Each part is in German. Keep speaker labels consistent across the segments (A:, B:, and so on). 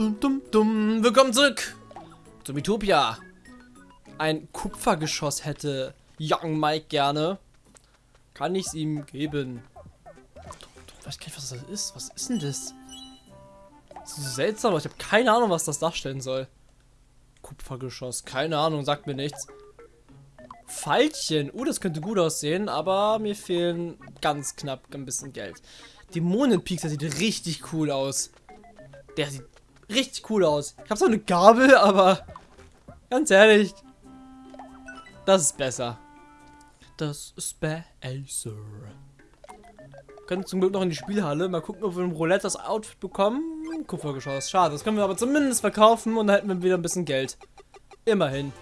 A: Dum, dum, dum. Willkommen zurück zum Utopia. Ein Kupfergeschoss hätte Young Mike gerne. Kann ich es ihm geben? Ich weiß gar nicht, was das ist. Was ist denn das? Das ist so seltsam, aber ich habe keine Ahnung, was das darstellen soll. Kupfergeschoss, keine Ahnung, sagt mir nichts. Pfeilchen, uh, das könnte gut aussehen, aber mir fehlen ganz knapp ein bisschen Geld. Dämonenpeak, der sieht richtig cool aus. Der sieht richtig cool aus. Ich habe so eine Gabel, aber ganz ehrlich, das ist besser. Das ist besser. Können zum Glück noch in die Spielhalle. Mal gucken, ob wir im Roulette das Outfit bekommen. Kupfergeschoss. Schade. Das können wir aber zumindest verkaufen und dann hätten wir wieder ein bisschen Geld. Immerhin.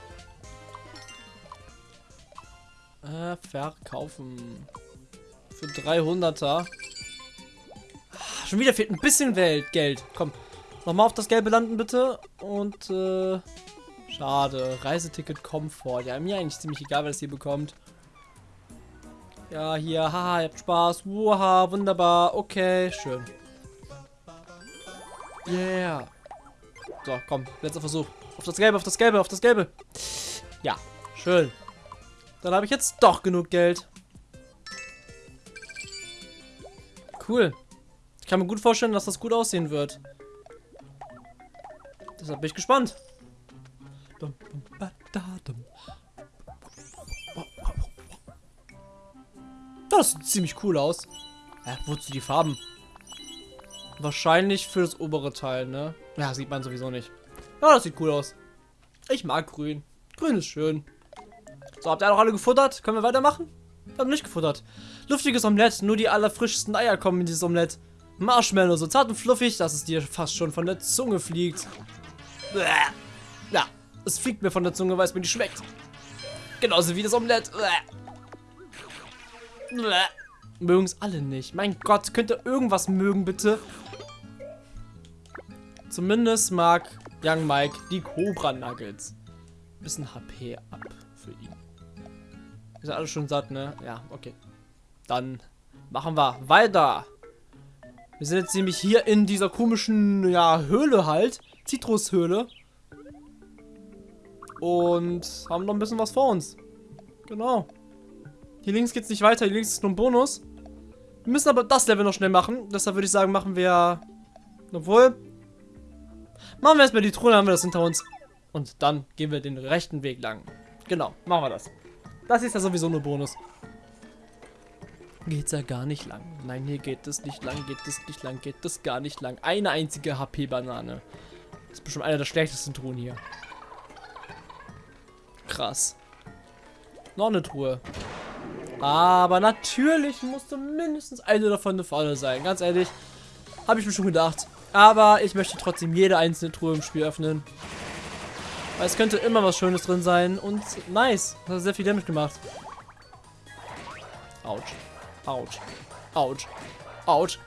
A: Äh, verkaufen. Für 300er. Ah, schon wieder fehlt ein bisschen Welt Geld. Komm. Nochmal auf das Gelbe landen, bitte. Und, äh... Schade. Reiseticket Komfort. Ja, mir eigentlich ziemlich egal, wer das hier bekommt. Ja, hier. Haha, ihr habt Spaß. Wow, wunderbar. Okay, schön. Yeah. So, komm. Letzter Versuch. Auf das Gelbe, auf das Gelbe, auf das Gelbe. Ja, schön. Dann habe ich jetzt doch genug Geld. Cool. Ich kann mir gut vorstellen, dass das gut aussehen wird. Deshalb bin ich gespannt. Das sieht ziemlich cool aus. Ja, wozu die Farben? Wahrscheinlich für das obere Teil, ne? Ja, sieht man sowieso nicht. Ja, das sieht cool aus. Ich mag grün. Grün ist schön. So, habt ihr auch alle gefuttert? Können wir weitermachen? Wir haben nicht gefuttert. Luftiges Omelett. Nur die allerfrischsten Eier kommen in dieses Omelett. Marshmallow, so zart und fluffig, dass es dir fast schon von der Zunge fliegt. Ja, es fliegt mir von der Zunge, weil es mir nicht schmeckt. Genauso wie das Omelett. Mögen es alle nicht. Mein Gott, könnt ihr irgendwas mögen, bitte? Zumindest mag Young Mike die Cobra Nuggets. Bisschen HP ab für ihn. Ist ja alles schon satt, ne? Ja, okay. Dann machen wir weiter. Wir sind jetzt nämlich hier in dieser komischen, ja, Höhle halt. Zitrushöhle. Und haben noch ein bisschen was vor uns. Genau. Hier links geht es nicht weiter. Hier links ist nur ein Bonus. Wir müssen aber das Level noch schnell machen. Deshalb würde ich sagen, machen wir... Obwohl... Machen wir erstmal die Truhe, dann haben wir das hinter uns. Und dann gehen wir den rechten Weg lang. Genau, machen wir das. Das ist ja sowieso nur Bonus. Geht's ja gar nicht lang. Nein, hier geht es nicht lang, geht es nicht lang, geht es gar nicht lang. Eine einzige HP-Banane. Das ist bestimmt einer der schlechtesten Truhen hier. Krass. Noch eine Truhe. Aber natürlich musste mindestens eine davon eine Falle sein. Ganz ehrlich, habe ich mir schon gedacht. Aber ich möchte trotzdem jede einzelne Truhe im Spiel öffnen. Weil es könnte immer was Schönes drin sein. Und nice. Das hat sehr viel Damage gemacht. Autsch. Autsch. Autsch. Autsch.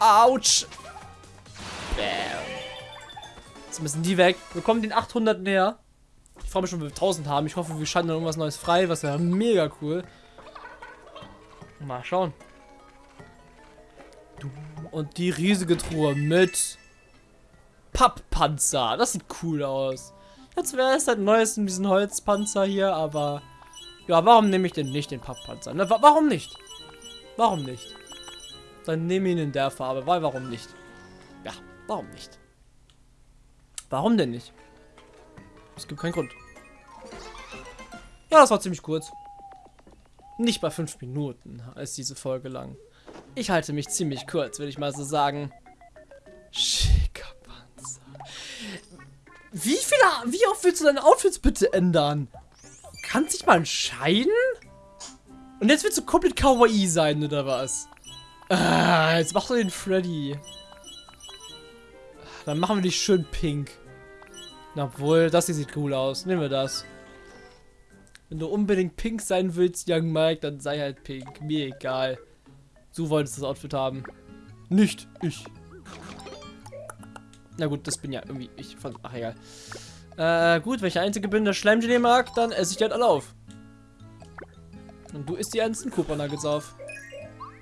A: Autsch. Bam. Jetzt müssen die weg. Wir kommen den 800 näher. Ich freue mich schon, wenn wir 1000 haben. Ich hoffe, wir schalten dann irgendwas Neues frei. Was wäre mega cool. Mal schauen. Und die riesige Truhe mit Papppanzer. Das sieht cool aus. Jetzt wäre es halt neues in diesen Holzpanzer hier, aber... Ja, warum nehme ich denn nicht den Papppanzer? Ne, wa warum nicht? Warum nicht? Dann nehme ihn in der Farbe, weil warum nicht? Warum nicht? Warum denn nicht? Es gibt keinen Grund. Ja, das war ziemlich kurz. Nicht bei fünf Minuten ist diese Folge lang. Ich halte mich ziemlich kurz, würde ich mal so sagen. Schicker Panzer. Wie viele, wie oft willst du deine Outfits bitte ändern? Kann sich mal entscheiden? Und jetzt willst du komplett kawaii sein, oder was? Ah, jetzt mach doch den Freddy. Dann machen wir dich schön pink. Obwohl, das hier sieht cool aus. Nehmen wir das. Wenn du unbedingt pink sein willst, Young Mike, dann sei halt pink. Mir egal. Du wolltest das Outfit haben. Nicht ich. Na gut, das bin ja irgendwie ich. Von, ach egal. Äh, gut, wenn ich der Einzige bin, der Schleimgelee mag, dann esse ich halt alle auf. Und du isst die ernsten Cooper Nuggets auf.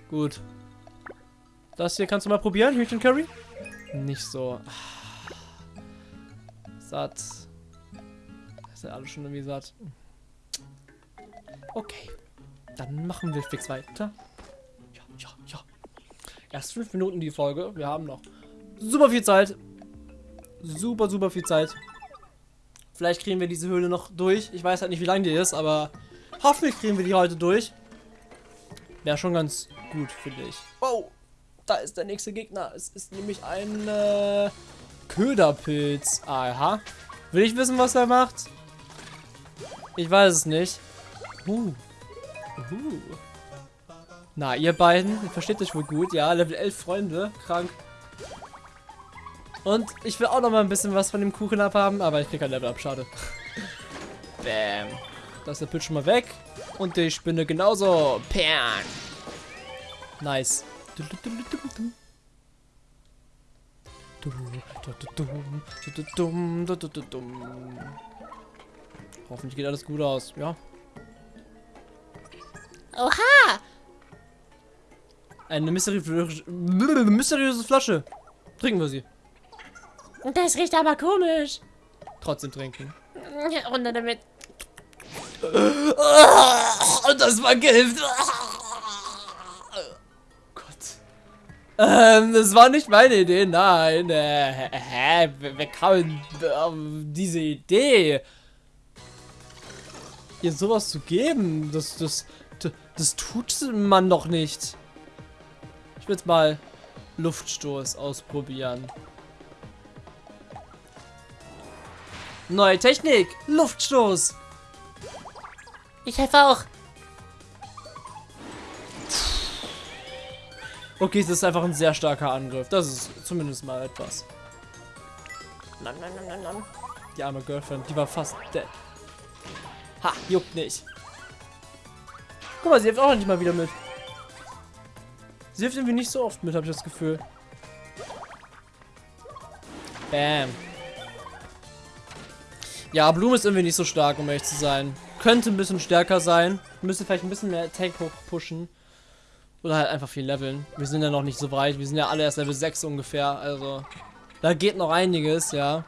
A: Gut. Das hier kannst du mal probieren, Hühnchen Curry. Nicht so satt. Ist ja alles schon irgendwie satt. Okay. Dann machen wir fix weiter. Ja, ja, ja. Erst fünf Minuten die Folge. Wir haben noch super viel Zeit. Super, super viel Zeit. Vielleicht kriegen wir diese Höhle noch durch. Ich weiß halt nicht, wie lang die ist, aber hoffentlich kriegen wir die heute durch. Wäre schon ganz gut, finde ich. Wow, da ist der nächste Gegner. Es ist nämlich ein äh, Köderpilz. Aha. Will ich wissen, was er macht? Ich weiß es nicht. Uh. Uh. Na, ihr beiden, ihr versteht euch wohl gut. Ja, Level 11 Freunde. Krank. Und ich will auch noch mal ein bisschen was von dem Kuchen abhaben, aber ich krieg kein Level ab, schade. Bam. Da ist der Pilz schon mal weg. Und die Spinne genauso. Pern. Nice. Hoffentlich geht alles gut aus. Ja.
B: Oha!
A: Eine mysteriöse, mysteriöse Flasche. Trinken wir sie.
B: Das riecht aber komisch.
A: Trotzdem trinken.
B: Runter damit.
A: Und das war Gift. Ähm, das war nicht meine Idee, nein. Äh, hä? Wer kam auf diese Idee? Ihr sowas zu geben, das, das, das, das tut man doch nicht. Ich will jetzt mal Luftstoß ausprobieren. Neue Technik, Luftstoß.
B: Ich helfe auch.
A: Okay, das ist einfach ein sehr starker Angriff. Das ist zumindest mal etwas.
B: Nom, nom, nom, nom, nom.
A: Die arme Girlfriend, die war fast dead. Ha, juckt nicht. Guck mal, sie hilft auch nicht mal wieder mit. Sie hilft irgendwie nicht so oft mit, habe ich das Gefühl. Bam. Ja, Blume ist irgendwie nicht so stark, um ehrlich zu sein. Könnte ein bisschen stärker sein. Müsste vielleicht ein bisschen mehr Attack hoch pushen. Oder halt einfach viel leveln. Wir sind ja noch nicht so weit. Wir sind ja alle erst Level 6 ungefähr. Also, da geht noch einiges, ja.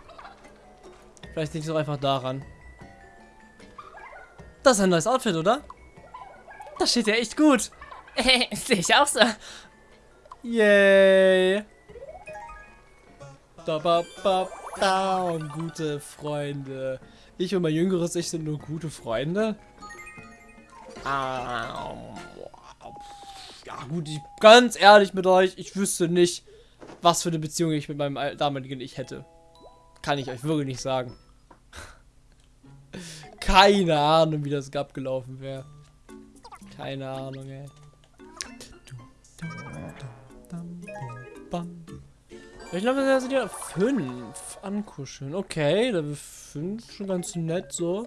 A: Vielleicht liegt es auch einfach daran. Das ist ein neues Outfit, oder? Das steht ja echt gut.
B: Sehe ich auch so.
A: Yay. Da, ba, ba, down, gute Freunde. Ich und mein jüngeres Ich sind nur gute Freunde. Ähm, Ja gut, ich, ganz ehrlich mit euch, ich wüsste nicht, was für eine Beziehung ich mit meinem al- damaligen Ich hätte. Kann ich euch wirklich nicht sagen. Keine Ahnung, wie das abgelaufen wäre. Keine Ahnung, ey. Ich glaube, da sind ja fünf ankuscheln. Okay, Level 5, schon ganz nett so.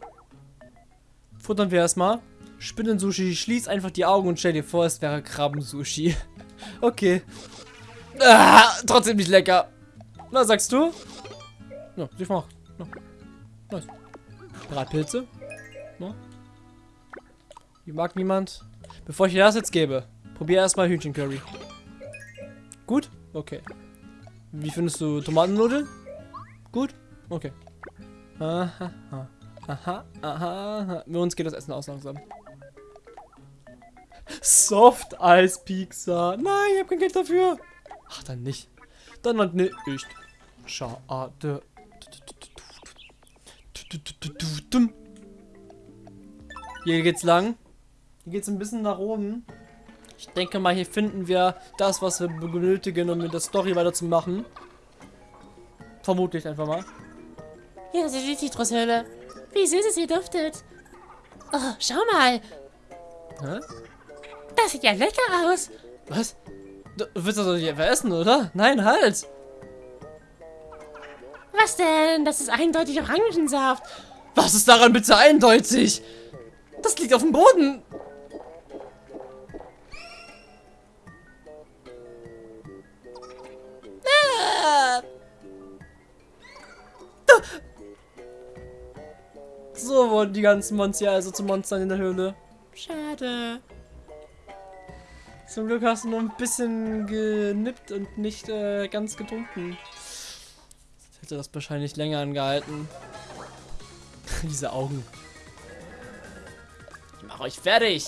A: Futtern wir erstmal. Spinnen-Sushi, schließ einfach die Augen und stell dir vor, es wäre Krabben-Sushi. Okay. Ah, trotzdem nicht lecker. Na, sagst du? Ja, ich mach. Ja. Nice. Bratpilze. Ja. Die mag niemand. Bevor ich dir das jetzt gebe, probier erstmal Hühnchencurry. Gut? Okay. Wie findest du Tomatennudeln? Gut? Okay. Aha, aha, aha, aha. Mit uns geht das Essen aus langsam. Soft Eis Pizza. Nein, ich habe kein Geld dafür. Ach, dann nicht. Dann halt nicht. Schade. Hier geht's lang. Hier geht's ein bisschen nach oben. Ich denke mal, hier finden wir das, was wir benötigen, um mit der Story weiterzumachen. Vermutlich einfach mal.
B: Hier ist die Zitrushöhle. Wie süß es hier duftet. Oh, schau mal.
A: Hä?
B: Das sieht ja lecker aus.
A: Was? Du willst das doch nicht einfach essen, oder? Nein, halt!
B: Was denn? Das ist eindeutig Orangensaft.
A: Was ist daran bitte eindeutig? Das liegt auf dem Boden.
B: Ah,
A: So wurden die ganzen Monster also zu Monstern in der Höhle.
B: schade.
A: Zum Glück hast du nur ein bisschen genippt und nicht äh, ganz getrunken. Jetzt hätte das wahrscheinlich länger angehalten. Diese Augen. Ich mach euch fertig.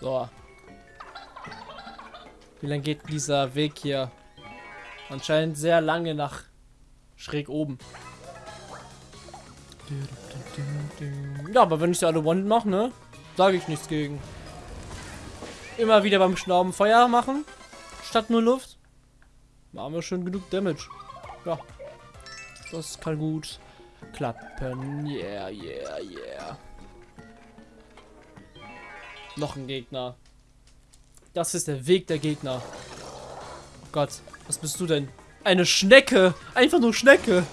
A: So. Wie lange geht dieser Weg hier? Anscheinend sehr lange nach schräg oben. Ja, aber wenn ich sie alle one mache, ne? Sage ich nichts gegen. Immer wieder beim Schnauben Feuer machen. Statt nur Luft. Machen wir schon genug Damage. Ja. Das kann gut klappen. Yeah, yeah, yeah. Noch ein Gegner. Das ist der Weg der Gegner. Gott, was bist du denn? Eine Schnecke! Einfach nur Schnecke!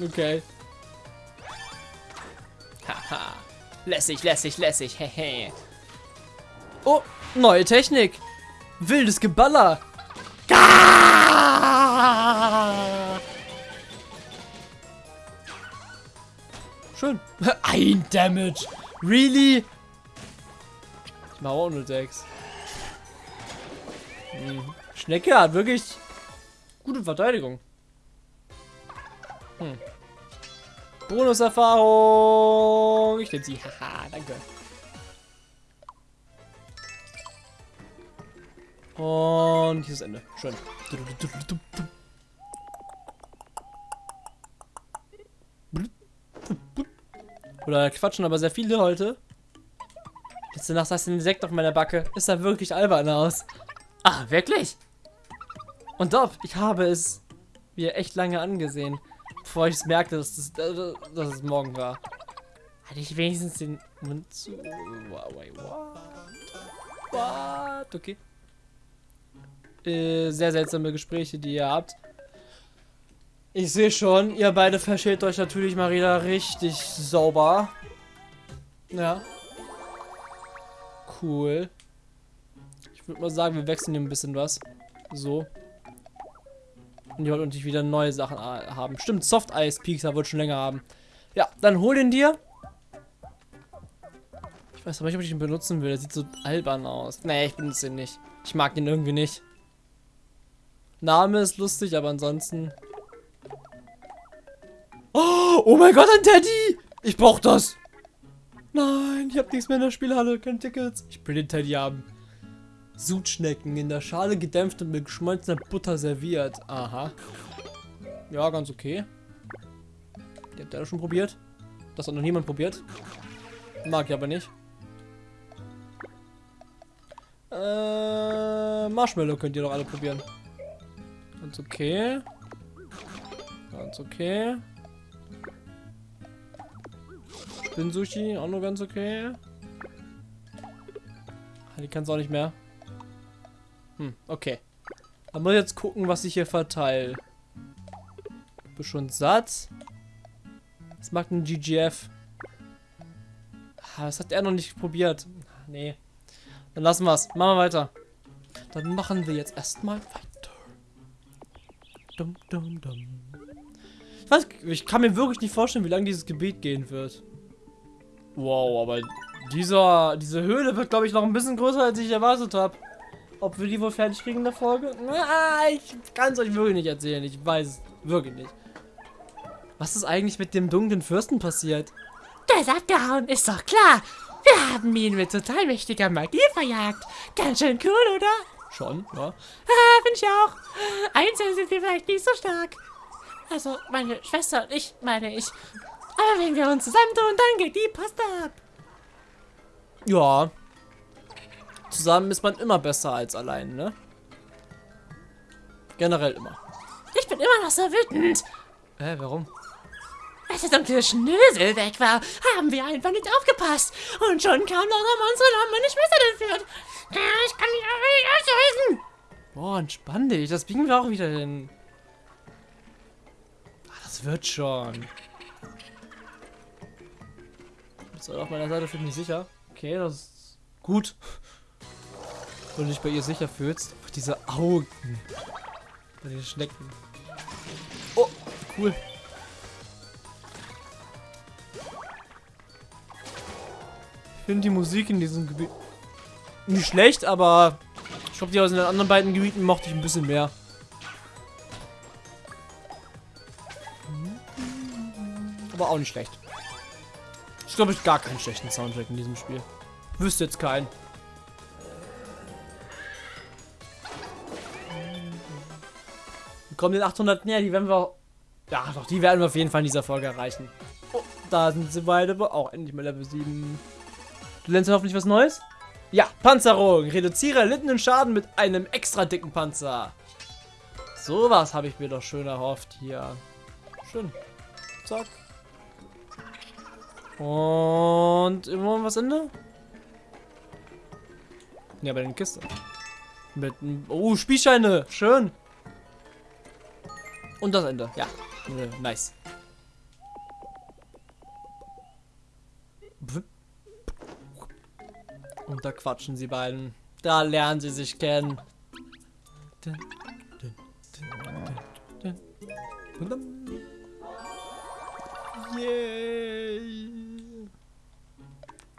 A: okay. Haha. lässig, lässig, lässig. Hehe. oh, neue Technik. Wildes Geballer. Schön. Ein Damage. Really? Ich mache auch nur 6. Hm. Schnecke hat wirklich gute Verteidigung. Hm. Bonuserfahrung. Ich nehme sie. Haha, danke. Und hier ist Ende. Schön. Oder quatschen aber sehr viele heute. Letzte Nacht saß ein Insekt auf meiner Backe. Ist da wirklich albern aus. Ah, wirklich? Und doch, ich habe es mir echt lange angesehen, bevor ich es merkte, dass es, äh, dass es morgen war. Hatte ich wenigstens den Mund zu... What? What? Okay. Äh, sehr seltsame Gespräche, die ihr habt. Ich sehe schon, ihr beide versteht euch natürlich mal wieder richtig sauber. Ja. Cool. Ich würde mal sagen, wir wechseln hier ein bisschen was. So. Und die wollen natürlich wieder neue Sachen haben. Stimmt, Soft Ice Peaks wird schon länger haben. Ja, dann hol den dir. Ich weiß aber nicht, ob ich ihn benutzen will. Der sieht so albern aus. Nee, ich benutze ihn nicht. Ich mag ihn irgendwie nicht. Name ist lustig, aber ansonsten... Oh, oh mein Gott, ein Teddy! Ich brauch das! Nein, ich hab nichts mehr in der Spielhalle, keine Tickets. Ich will den Teddy haben. Sudschnecken in der Schale gedämpft und mit geschmolzener Butter serviert. Aha. Ja, ganz okay. Die habt ihr das schon probiert? Das hat noch niemand probiert. Mag ich aber nicht. Äh, Marshmallow könnt ihr doch alle probieren. Ganz okay. Ganz okay. Spin-Sushi, auch nur ganz okay. Die kann es auch nicht mehr. Hm, okay. Dann muss ich jetzt gucken, was ich hier verteile. Bin schon satt. Was macht ein GGF? Ah, das hat er noch nicht probiert. Nee. Dann lassen wir es. Machen wir weiter. Dann machen wir jetzt erstmal weiter. Dum, dum, dum. Ich, weiß, ich kann mir wirklich nicht vorstellen, wie lange dieses Gebiet gehen wird. Wow, aber dieser, diese Höhle wird, glaube ich, noch ein bisschen größer, als ich erwartet habe. Ob wir die wohl fertig kriegen in der Folge? Na, ich kann es euch wirklich nicht erzählen. Ich weiß es wirklich nicht. Was ist eigentlich mit dem dunklen Fürsten passiert?
B: Der ist abgehauen, ist doch klar. Wir haben ihn mit total mächtiger Magie verjagt. Ganz schön cool, oder?
A: Schon, ja.
B: Ah, finde ich auch. Einzeln sind wir vielleicht nicht so stark. Also, meine Schwester und ich, meine ich. Aber wenn wir uns zusammentun, dann geht die Post ab.
A: Ja, Zusammen ist man immer besser als allein, ne? Generell immer.
B: Ich bin immer noch so wütend.
A: Hä, warum?
B: Als der dunkle Schnösel weg war, haben wir einfach nicht aufgepasst. Und schon kam noch Monster und haben meine Schwester entführt. Ich kann mich aber nicht auslösen.
A: Boah, entspann dich. Das biegen wir auch wieder hin. Ach, das wird schon. Bist du auf meiner Seite für mich sicher? Okay, das ist gut. Du dich bei ihr sicher fühlst. Ach, diese Augen. Die Schnecken. Oh, cool. Ich finde die Musik in diesem Gebiet nicht schlecht, aber ich glaube, die aus den anderen beiden Gebieten mochte ich ein bisschen mehr. Aber auch nicht schlecht. Ich glaube, ich gar keinen schlechten Soundtrack in diesem Spiel. Wüsste jetzt keinen. Kommen den 800 näher, die werden wir... Ja, doch, die werden wir auf jeden Fall in dieser Folge erreichen. Oh, da sind sie beide, auch endlich mal Level 7. Du lernst hoffentlich was Neues? Ja, Panzerung. Reduziere erlittenen Schaden mit einem extra dicken Panzer. Sowas habe ich mir doch schön erhofft hier. Schön. Zack. Und immer was Ende? Ja, bei den Kiste. Mit Oh, Spielscheine. Schön. Und das Ende. Ja. Nice. Und da quatschen sie beiden. Da lernen sie sich kennen. Yay.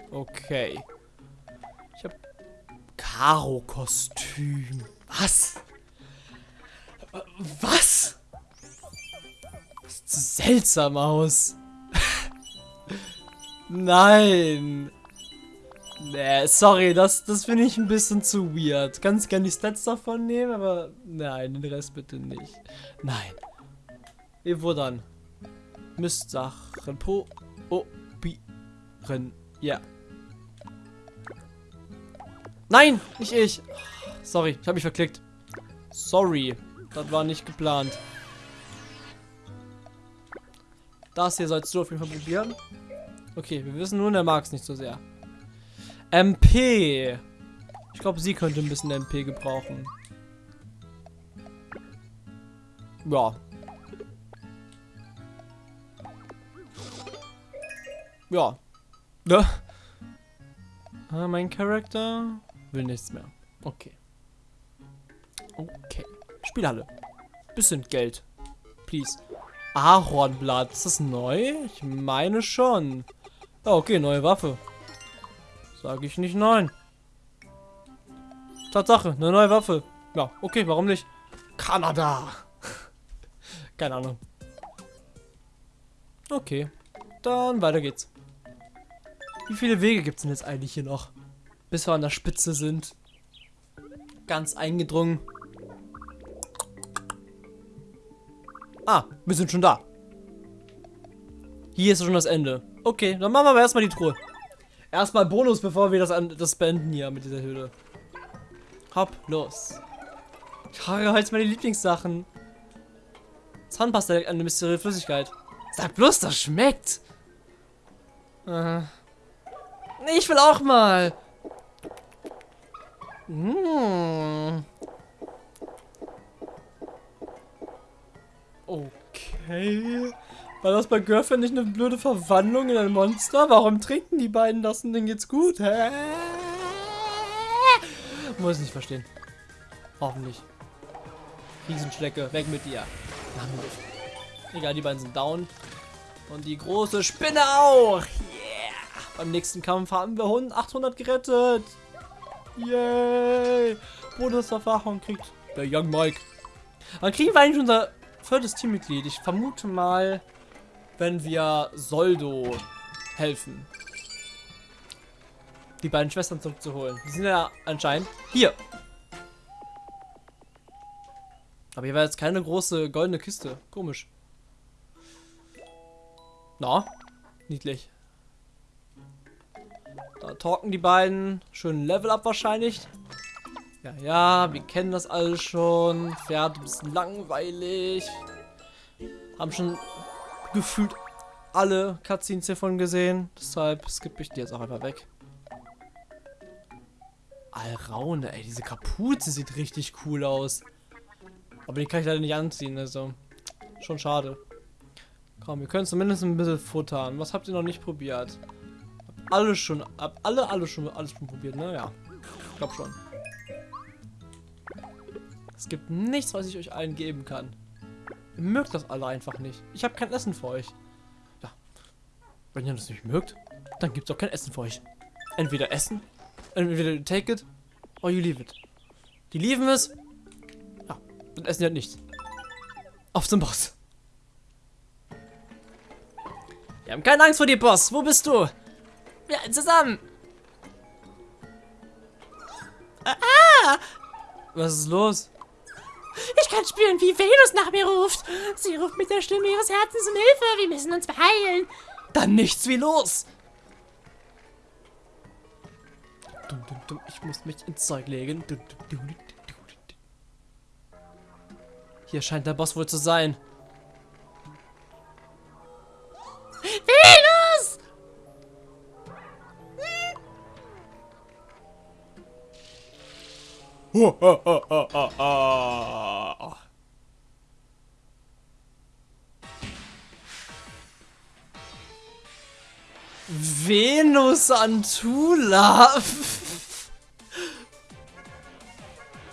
A: Okay. Ich hab Karo-Kostüm. Was? Was? Seltsam aus. Nein. Nee, sorry, das, das finde ich ein bisschen zu weird. Ganz gerne die Stats davon nehmen, aber nein, den Rest bitte nicht. Nein. Wo dann? Mistsachen probieren. Ja. Nein, nicht ich. Sorry, ich habe mich verklickt. Sorry, das war nicht geplant. Das hier sollst du auf jeden Fall probieren. Okay, wir wissen nun, er mag es nicht so sehr. MP. Ich glaube, sie könnte ein bisschen MP gebrauchen. Ja. Ja. Ne? Ah, mein Charakter will nichts mehr. Okay. Okay. Spielhalle. Bisschen Geld. Please. Ahornblatt. Ist das neu? Ich meine schon. Oh, okay, neue Waffe. Sage ich nicht nein. Tatsache, eine neue Waffe. Ja, okay, warum nicht? Kanada. Keine Ahnung. Okay, dann weiter geht's. Wie viele Wege gibt es denn jetzt eigentlich hier noch? Bis wir an der Spitze sind. Ganz eingedrungen. Ah, wir sind schon da. Hier ist schon das Ende. Okay, dann machen wir aber erstmal die Truhe. Erstmal Bonus, bevor wir das, an, das beenden hier mit dieser Höhle. Hopp, los. Ich habe heute meine Lieblingssachen. Zahnpasta, eine mysteriöse Flüssigkeit. Sag bloß, das schmeckt. Äh. Ich will auch mal. Mmh. Okay. War das bei Girlfriend nicht eine blöde Verwandlung in ein Monster? Warum trinken die beiden das und denen geht's gut? Hä? Muss nicht verstehen. Hoffentlich. Riesenschlecke, weg mit dir. Egal, die beiden sind down. Und die große Spinne auch. Yeah. Beim nächsten Kampf haben wir 800 gerettet. Yay. Bonusverfahren kriegt der Young Mike. Dann kriegen wir eigentlich unser viertes Teammitglied. Ich vermute mal, wenn wir Soldo helfen. Die beiden Schwestern zurückzuholen. Die sind ja anscheinend hier. Aber hier war jetzt keine große goldene Kiste. Komisch. Na, niedlich. Da talken die beiden. Schön Level up wahrscheinlich. Ja, ja, wir kennen das alles schon. Pferd ein bisschen langweilig. Haben schon gefühlt alle Cutscenes hiervon gesehen. Deshalb skippe ich die jetzt auch einfach weg. Alraune, ey, diese Kapuze sieht richtig cool aus. Aber die kann ich leider nicht anziehen, also schon schade. Komm, wir können zumindest ein bisschen futtern. Was habt ihr noch nicht probiert? Hab alle schon, alle, alle schon, alles schon probiert, ne? Ja, ich glaube schon. Es gibt nichts, was ich euch allen geben kann. Ihr mögt das alle einfach nicht. Ich habe kein Essen für euch. Ja. Wenn ihr das nicht mögt, dann gibt es auch kein Essen für euch. Entweder Essen, entweder you take it, or you leave it. Die lieben es, ja, und essen ja nichts. Auf zum Boss. Wir haben keine Angst vor dir, Boss. Wo bist du? Wir ja, zusammen. Ah! Was ist los?
B: Ich kann spüren, wie Venus nach mir ruft. Sie ruft mit der Stimme ihres Herzens um Hilfe. Wir müssen uns beeilen.
A: Dann nichts wie los. Ich muss mich ins Zeug legen. Hier scheint der Boss wohl zu sein.
B: Venus!
A: Venus Antula.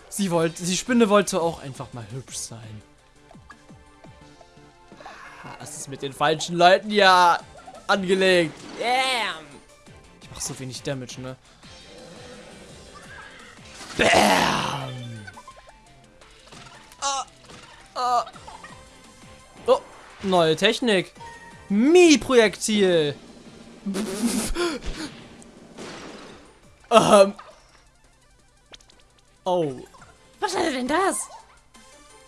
A: sie wollte, die Spinne wollte auch einfach mal hübsch sein. Das ist mit den falschen Leuten ja angelegt. Damn. Ich mach so wenig Damage, ne? Bam. Oh, oh. oh neue Technik. Mi-Projektil. ähm. Oh.
B: Was ist denn das?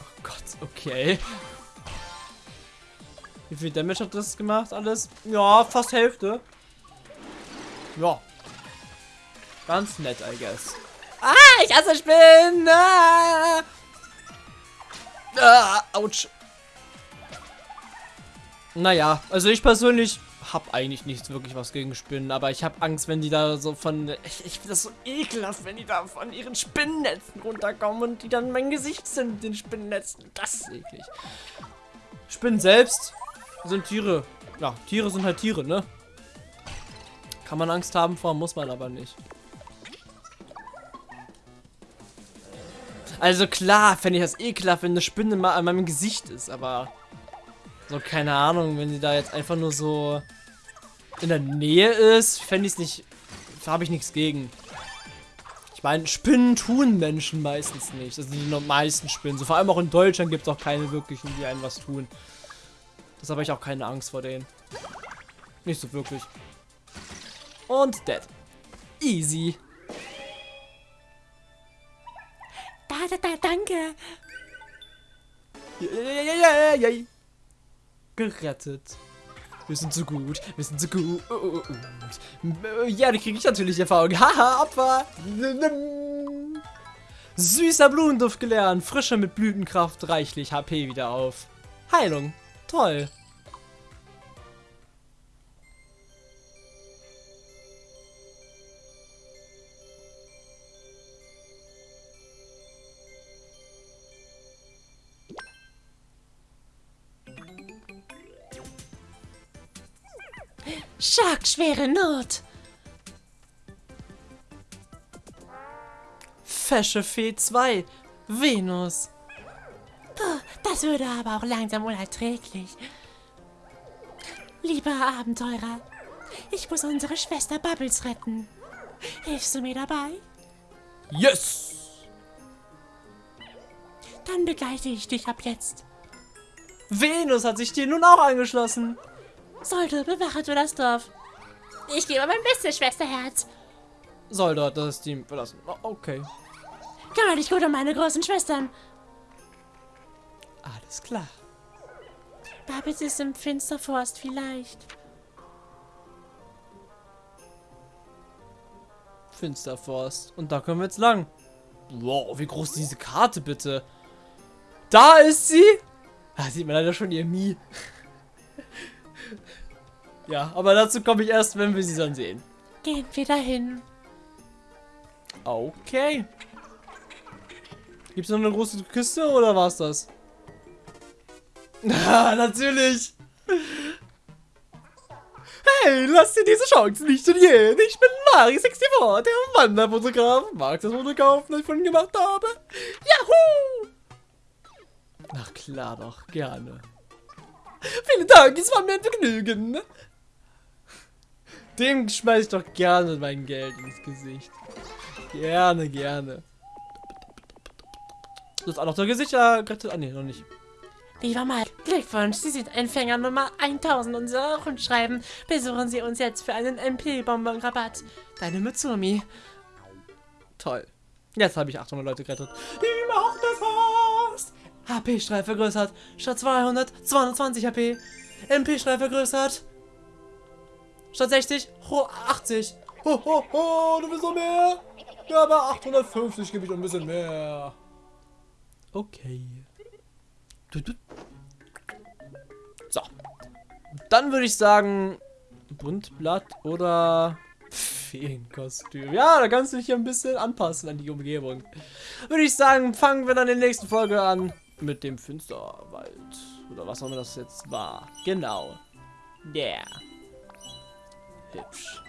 A: Oh Gott, okay. Wie viel Damage hat das gemacht alles? Ja, fast Hälfte. Ja. Ganz nett, I guess. Ah, ich hasse Spinnen! Ah, ah ouch. Naja, also ich persönlich habe eigentlich nichts wirklich was gegen Spinnen, aber ich habe Angst, wenn die da so von... Ich, ich finde das so ekelhaft, wenn die da von ihren Spinnennetzen runterkommen und die dann mein Gesicht sind, den Spinnennetzen. Das ist eklig. Spinnen selbst sind Tiere. Ja, Tiere sind halt Tiere, ne? Kann man Angst haben vor, muss man aber nicht. Also klar, fände ich das ekelhaft, wenn eine Spinne mal an meinem Gesicht ist, aber so, keine Ahnung, wenn sie da jetzt einfach nur so in der Nähe ist, fände ich es nicht, habe ich nichts gegen. Ich meine, Spinnen tun Menschen meistens nicht. Also die meisten Spinnen. So vor allem auch in Deutschland gibt es auch keine wirklichen, die einem was tun. Das habe ich auch keine Angst vor denen. Nicht so wirklich. Und dead. Easy.
B: Da, da, da, danke.
A: Yeah, yeah, yeah, Gerettet. Wir sind so gut, wir sind so gut. Ja, die kriege ich natürlich Erfahrung. Haha, Opfer. Süßer Blumenduft gelernt. Frische mit Blütenkraft, reichlich HP wieder auf. Heilung. Toll.
B: Schwere Not.
A: Fesche Fee 2, Venus.
B: Puh, das würde aber auch langsam unerträglich. Lieber Abenteurer, ich muss unsere Schwester Bubbles retten. Hilfst du mir dabei?
A: Yes!
B: Dann begleite ich dich ab jetzt.
A: Venus hat sich dir nun auch angeschlossen.
B: Sollte, bewache du das Dorf. Ich gebe mein bestes Schwesterherz.
A: Soll dort das Team verlassen. Oh, okay.
B: Kümmere dich gut um meine großen Schwestern.
A: Alles klar.
B: Babitz ist im Finsterforst vielleicht.
A: Finsterforst. Und da können wir jetzt lang. Wow, wie groß ist diese Karte bitte? Da ist sie! Da sieht man leider schon ihr Mie. Ja, aber dazu komme ich erst, wenn wir sie dann sehen.
B: Gehen wir dahin.
A: Okay. Gibt es noch eine große Küste oder war es das? Ah, natürlich. Hey, lass dir diese Chance nicht entgehen. Ich bin Mari64, der Wanderfotograf. Magst du das Foto kaufen, das ich von ihm gemacht habe? Yahoo! Na klar doch, gerne. Vielen Dank, es war mir ein Vergnügen. Dem schmeiß ich doch gerne mein Geld ins Gesicht. Gerne, gerne. Du hast auch noch der Gesichter gerettet. Ah, nee, noch nicht.
B: Lieber Mike, Glückwunsch, Sie sind Empfänger Nummer 1000 unserer Rundschreiben. Besuchen Sie uns jetzt für einen MP-Bonbon-Rabatt. Deine Mitsumi.
A: Toll. Jetzt habe ich 800 Leute gerettet. HP-Strahl vergrößert. Statt 200, 220 HP. MP-Strahl vergrößert. Statt 60, ho, 80. Ho, ho, ho, du willst noch mehr? Ja, aber 850 gebe ich noch ein bisschen mehr. Okay. So. Dann würde ich sagen, Buntblatt oder Feenkostüm. Ja, da kannst du dich ein bisschen anpassen an die Umgebung. Würde ich sagen, fangen wir dann in der nächsten Folge an mit dem Finsterwald. Oder was auch immer das jetzt war. Genau. Yeah. Hübsch.